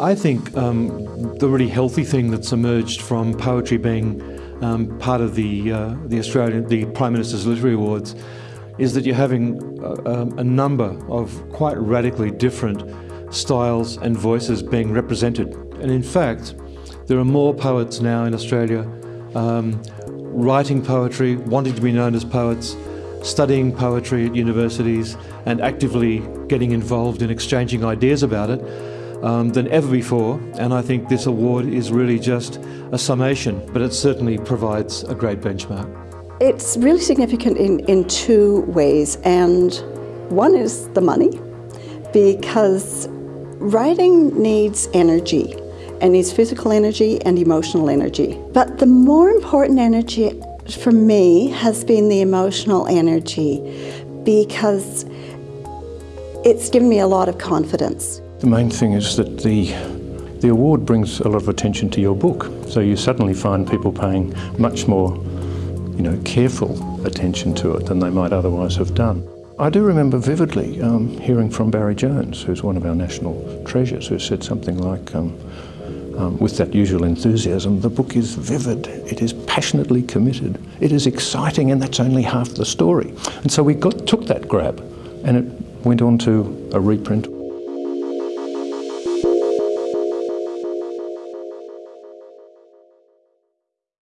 I think um, the really healthy thing that's emerged from poetry being um, part of the uh, the Australian the Prime Minister's Literary Awards is that you're having a, um, a number of quite radically different styles and voices being represented. And in fact, there are more poets now in Australia um, writing poetry, wanting to be known as poets, studying poetry at universities and actively getting involved in exchanging ideas about it um, than ever before. And I think this award is really just a summation, but it certainly provides a great benchmark. It's really significant in, in two ways. And one is the money, because writing needs energy and needs physical energy and emotional energy. But the more important energy for me has been the emotional energy because it's given me a lot of confidence. The main thing is that the the award brings a lot of attention to your book. So you suddenly find people paying much more, you know, careful attention to it than they might otherwise have done. I do remember vividly um, hearing from Barry Jones, who's one of our national treasures, who said something like, um, um, with that usual enthusiasm, the book is vivid, it is passionately committed, it is exciting, and that's only half the story. And so we got, took that grab and it went on to a reprint